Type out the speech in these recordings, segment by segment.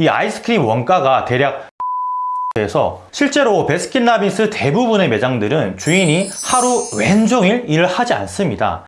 이 아이스크림 원가가 대략 그래서 실제로 베스킨라빈스 대부분의 매장들은 주인이 하루 왼종일 일을 하지 않습니다.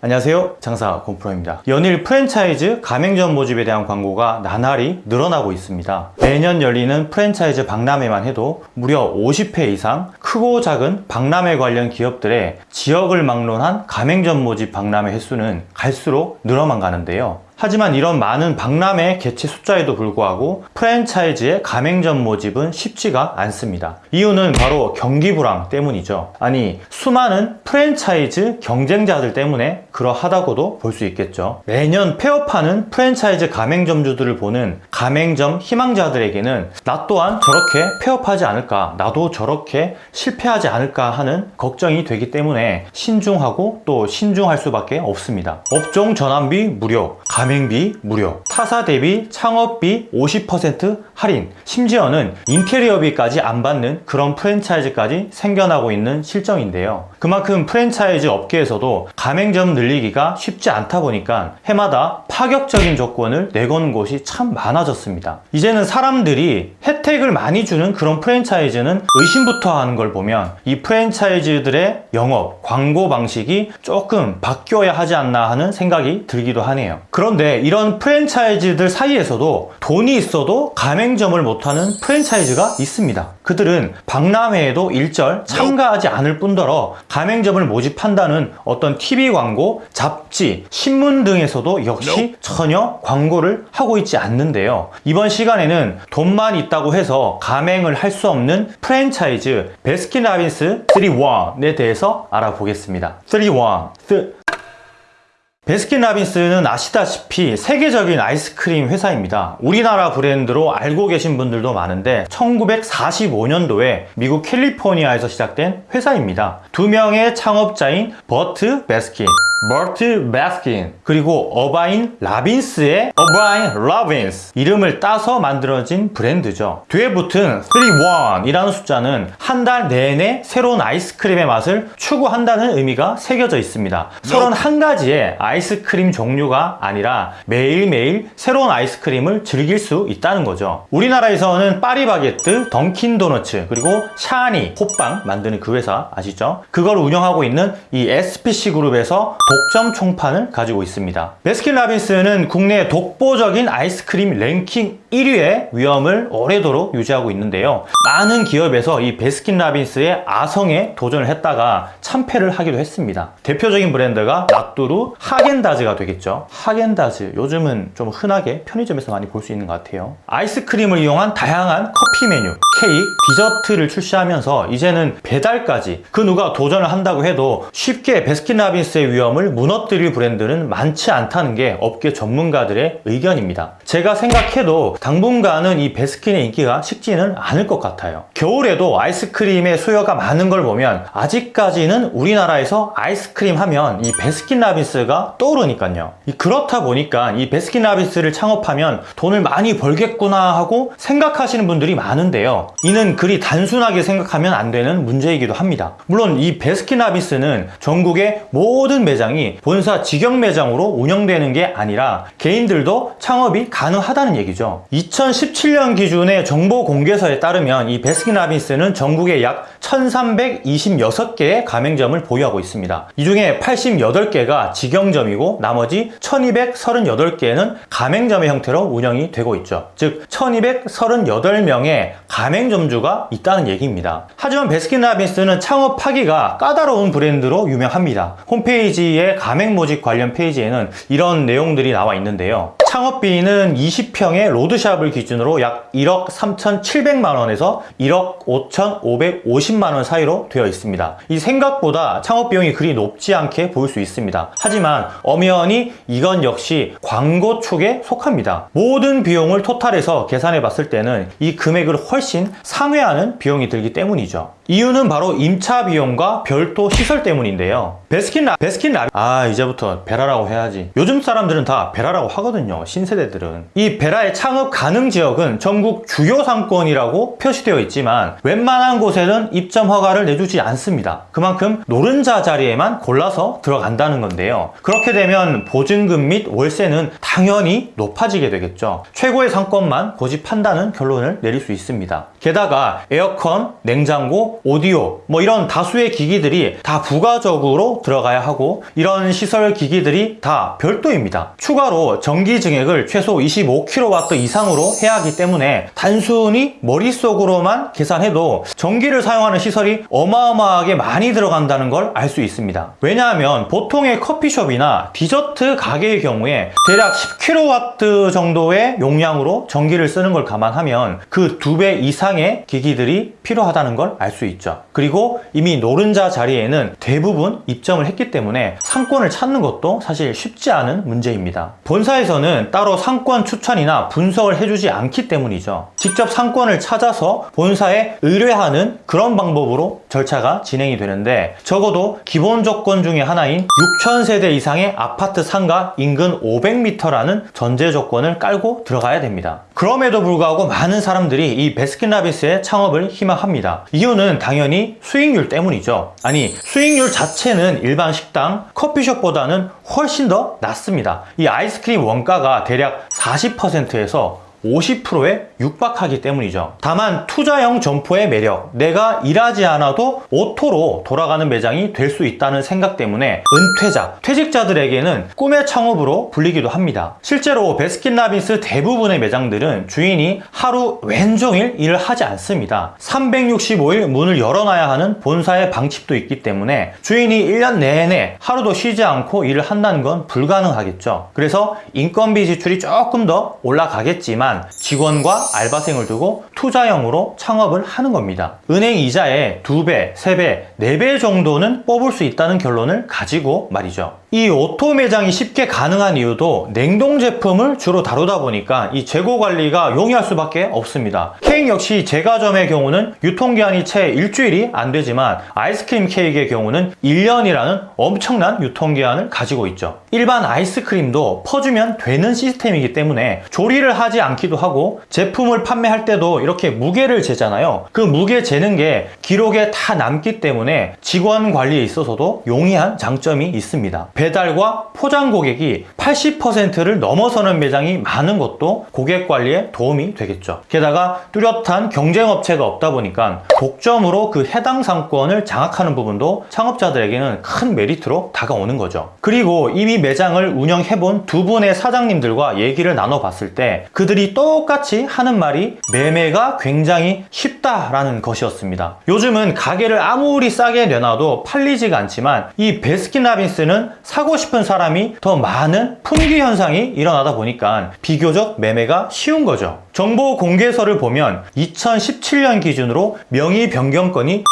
안녕하세요. 장사 곰프로입니다. 연일 프랜차이즈 가맹점 모집에 대한 광고가 나날이 늘어나고 있습니다. 매년 열리는 프랜차이즈 박람회만 해도 무려 50회 이상 크고 작은 박람회 관련 기업들의 지역을 막론한 가맹점 모집 박람회 횟수는 갈수록 늘어만 가는데요 하지만 이런 많은 박람회 개최 숫자에도 불구하고 프랜차이즈의 가맹점 모집은 쉽지가 않습니다. 이유는 바로 경기 불황 때문이죠. 아니 수많은 프랜차이즈 경쟁자들 때문에 그러하다고도 볼 수 있겠죠. 매년 폐업하는 프랜차이즈 가맹점주들을 보는 가맹점 희망자들에게는 나 또한 저렇게 폐업하지 않을까 나도 저렇게 실패하지 않을까 하는 걱정이 되기 때문에 신중하고 또 신중할 수밖에 없습니다. 업종 전환비 무료, 가맹 비 무료, 타사 대비 창업비 50% 할인, 심지어는 인테리어비까지 안 받는 그런 프랜차이즈까지 생겨나고 있는 실정인데요. 그만큼 프랜차이즈 업계에서도 가맹점 늘리기가 쉽지 않다 보니까 해마다 파격적인 조건을 내건 곳이 참 많아졌습니다. 이제는 사람들이 혜택을 많이 주는 그런 프랜차이즈는 의심부터 하는 걸 보면 이 프랜차이즈들의 영업, 광고 방식이 조금 바뀌어야 하지 않나 하는 생각이 들기도 하네요. 그런데 이런 프랜차이즈들 사이에서도 돈이 있어도 가맹점을 못하는 프랜차이즈가 있습니다. 그들은 박람회에도 일절 참가하지 않을 뿐더러 가맹점을 모집한다는 어떤 TV 광고, 잡지, 신문 등에서도 역시 전혀 광고를 하고 있지 않는데요. 이번 시간에는 돈만 있다고 해서 가맹을 할 수 없는 프랜차이즈 베스킨라빈스 3-1에 대해서 알아보겠습니다. 3-1 베스킨라빈스는 아시다시피 세계적인 아이스크림 회사입니다. 우리나라 브랜드로 알고 계신 분들도 많은데 1945년도에 미국 캘리포니아에서 시작된 회사입니다. 두 명의 창업자인 버트 베스킨, 버트 베스킨 그리고 어바인 라빈스의 어바인 라빈스 이름을 따서 만들어진 브랜드죠. 뒤에 붙은 3-1 이라는 숫자는 한 달 내내 새로운 아이스크림의 맛을 추구한다는 의미가 새겨져 있습니다. 31가지의 아이스크림 종류가 아니라 매일매일 새로운 아이스크림을 즐길 수 있다는 거죠. 우리나라에서는 파리바게뜨, 던킨도너츠, 그리고 샤니, 호빵 만드는 그 회사 아시죠? 그걸 운영하고 있는 이 SPC 그룹에서 독점 총판을 가지고 있습니다. 베스킨라빈스는 국내 독보적인 아이스크림 랭킹 1위의 위험을 오래도록 유지하고 있는데요. 많은 기업에서 이 베스킨라빈스의 아성에 도전을 했다가 참패를 하기도 했습니다. 대표적인 브랜드가 나뚜루 하겐다즈가 되겠죠. 하겐다즈 요즘은 좀 흔하게 편의점에서 많이 볼 수 있는 것 같아요. 아이스크림을 이용한 다양한 커피 메뉴, 케이크, 디저트를 출시하면서 이제는 배달까지 그 누가 도전을 한다고 해도 쉽게 베스킨라빈스의 위엄을 무너뜨릴 브랜드는 많지 않다는 게 업계 전문가들의 의견입니다. 제가 생각해도 당분간은 이 베스킨의 인기가 식지는 않을 것 같아요. 겨울에도 아이스크림의 수요가 많은 걸 보면 아직까지는 우리나라에서 아이스크림 하면 이 베스킨라빈스가 떠오르니까요. 그렇다 보니까 이 베스킨라빈스를 창업하면 돈을 많이 벌겠구나 하고 생각하시는 분들이 많은데요. 이는 그리 단순하게 생각하면 안 되는 문제이기도 합니다. 물론 이 베스킨라빈스는 전국의 모든 매장이 본사 직영 매장으로 운영되는 게 아니라 개인들도 창업이 가능하다는 얘기죠. 2017년 기준의 정보 공개서에 따르면 이 베스킨라빈스는 전국에 약 1326개의 가맹점을 보유하고 있습니다. 이 중에 88개가 직영점이고 나머지 1238개는 가맹점의 형태로 운영이 되고 있죠. 즉 1238명의 가맹점주가 있다는 얘기입니다. 하지만 베스킨라빈스는 창업하기가 까다로운 브랜드로 유명합니다. 홈페이지의 가맹 모집 관련 페이지에는 이런 내용들이 나와 있는데요. 창업비는 20평의 로드샵을 기준으로 약 1억 3,700만 원에서 1억 5,550만 원 사이로 되어 있습니다. 이 생각보다 창업 비용이 그리 높지 않게 보일 수 있습니다. 하지만 엄연히 이건 역시 광고 축에 속합니다. 모든 비용을 토탈해서 계산해 봤을 때는 이 금액을 훨씬 상회하는 비용이 들기 때문이죠. 이유는 바로 임차 비용과 별도 시설 때문인데요. 베스킨 라 베스킨 라 아, 이제부터 베라라고 해야지. 요즘 사람들은 다 베라라고 하거든요. 신세대들은. 이 베라의 창업 가능 지역은 전국 주요 상권이라고 표시되어 있지만 웬만한 곳에는 입점 허가를 내주지 않습니다. 그만큼 노른자 자리에만 골라서 들어간다는 건데요. 그렇게 되면 보증금 및 월세는 당연히 높아지게 되겠죠. 최고의 상권만 고집한다는 결론을 내릴 수 있습니다. 게다가 에어컨, 냉장고, 오디오 뭐 이런 다수의 기기들이 다 부가적으로 들어가야 하고 이런 시설 기기들이 다 별도입니다. 추가로 전기 증액을 최소 25kW 이상으로 해야 하기 때문에 단순히 머릿속으로만 계산해도 전기를 사용하는 시설이 어마어마하게 많이 들어간다는 걸 알 수 있습니다. 왜냐하면 보통의 커피숍이나 디저트 가게의 경우에 대략 10kW 정도의 용량으로 전기를 쓰는 걸 감안하면 그 두 배 이상 의 기기들이 필요하다는 걸 알 수 있죠. 그리고 이미 노른자 자리에는 대부분 입점을 했기 때문에 상권을 찾는 것도 사실 쉽지 않은 문제입니다. 본사에서는 따로 상권 추천이나 분석을 해주지 않기 때문이죠. 직접 상권을 찾아서 본사에 의뢰하는 그런 방법으로 절차가 진행이 되는데 적어도 기본 조건 중에 하나인 6,000세대 이상의 아파트 상가 인근 500m라는 전제 조건을 깔고 들어가야 됩니다. 그럼에도 불구하고 많은 사람들이 이 베스킨라빈스 의 창업을 희망합니다. 이유는 당연히 수익률 때문이죠. 아니 수익률 자체는 일반 식당, 커피숍보다는 훨씬 더 낮습니다. 이 아이스크림 원가가 대략 40%에서 50%에 육박하기 때문이죠. 다만 투자형 점포의 매력, 내가 일하지 않아도 오토로 돌아가는 매장이 될 수 있다는 생각 때문에 은퇴자, 퇴직자들에게는 꿈의 창업으로 불리기도 합니다. 실제로 베스킨라빈스 대부분의 매장들은 주인이 하루 왼종일 일을 하지 않습니다. 365일 문을 열어놔야 하는 본사의 방침도 있기 때문에 주인이 1년 내내 하루도 쉬지 않고 일을 한다는 건 불가능하겠죠. 그래서 인건비 지출이 조금 더 올라가겠지만 직원과 알바생을 두고 투자형으로 창업을 하는 겁니다. 은행 이자의 2배, 3배, 4배 정도는 뽑을 수 있다는 결론을 가지고 말이죠. 이 오토 매장이 쉽게 가능한 이유도 냉동 제품을 주로 다루다 보니까 이 재고 관리가 용이할 수밖에 없습니다. 케이크 역시 제과점의 경우는 유통기한이 채 일주일이 안 되지만 아이스크림 케이크의 경우는 1년이라는 엄청난 유통기한을 가지고 있죠. 일반 아이스크림도 퍼주면 되는 시스템이기 때문에 조리를 하지 않기도 하고 제품을 판매할 때도 이렇게 무게를 재잖아요. 그 무게 재는 게 기록에 다 남기 때문에 직원 관리에 있어서도 용이한 장점이 있습니다. 배달과 포장 고객이 80%를 넘어서는 매장이 많은 것도 고객 관리에 도움이 되겠죠. 게다가 뚜렷한 경쟁 업체가 없다 보니까 독점으로 그 해당 상권을 장악하는 부분도 창업자들에게는 큰 메리트로 다가오는 거죠. 그리고 이미 매장을 운영해본 두 분의 사장님들과 얘기를 나눠봤을 때 그들이 똑같이 하는 말이 매매가 굉장히 쉽다라는 것이었습니다. 요즘은 가게를 아무리 싸게 내놔도 팔리지가 않지만 이 베스킨라빈스는 사고 싶은 사람이 더 많은 품귀 현상이 일어나다 보니까 비교적 매매가 쉬운 거죠. 정보 공개서를 보면 2017년 기준으로 명의 변경 건이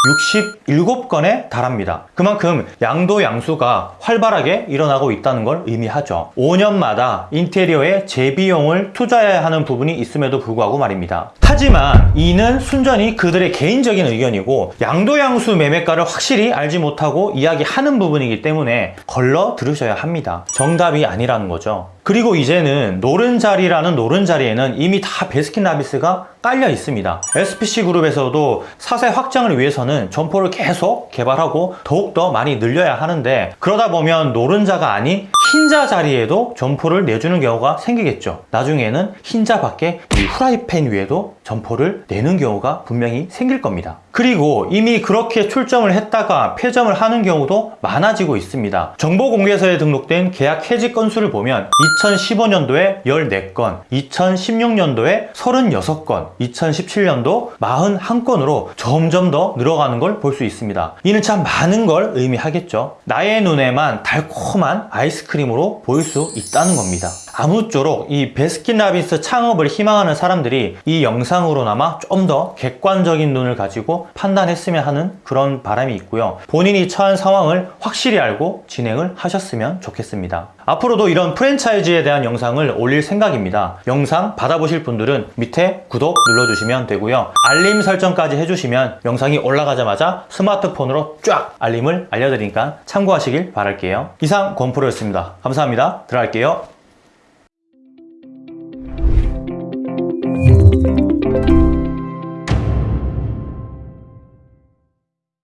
67건에 달합니다. 그만큼 양도 양수가 활발하게 일어나고 있다는 걸 의미하죠. 5년마다 인테리어에 재비용을 투자해야 하는 부분이 있음에도 불구하고 말입니다. 하지만 이는 순전히 그들의 개인적인 의견이고 양도 양수 매매가를 확실히 알지 못하고 이야기하는 부분이기 때문에 걸러 들으셔야 합니다. 정답이 아니라는 거죠. 그리고 이제는 노른자리라는 노른자리에는 이미 다 베스킨라빈스가 깔려 있습니다. SPC 그룹에서도 사세 확장을 위해서는 점포를 계속 개발하고 더욱더 많이 늘려야 하는데 그러다 보면 노른자가 아닌 흰자 자리에도 점포를 내주는 경우가 생기겠죠. 나중에는 흰자 밖에 이 후라이팬 위에도 점포를 내는 경우가 분명히 생길 겁니다. 그리고 이미 그렇게 출점을 했다가 폐점을 하는 경우도 많아지고 있습니다. 정보공개서에 등록된 계약 해지 건수를 보면 2015년도에 14건, 2016년도에 36건, 2017년도 41건으로 점점 더 늘어가는 걸 볼 수 있습니다. 이는 참 많은 걸 의미하겠죠. 나의 눈에만 달콤한 아이스크림으로 보일 수 있다는 겁니다. 아무쪼록 이 베스킨라빈스 창업을 희망하는 사람들이 이 영상으로나마 좀 더 객관적인 눈을 가지고 판단했으면 하는 그런 바람이 있고요. 본인이 처한 상황을 확실히 알고 진행을 하셨으면 좋겠습니다. 앞으로도 이런 프랜차이즈에 대한 영상을 올릴 생각입니다. 영상 받아보실 분들은 밑에 구독 눌러주시면 되고요. 알림 설정까지 해주시면 영상이 올라가자마자 스마트폰으로 쫙 알림을 알려드리니까 참고하시길 바랄게요. 이상 권프로였습니다. 감사합니다. 들어갈게요.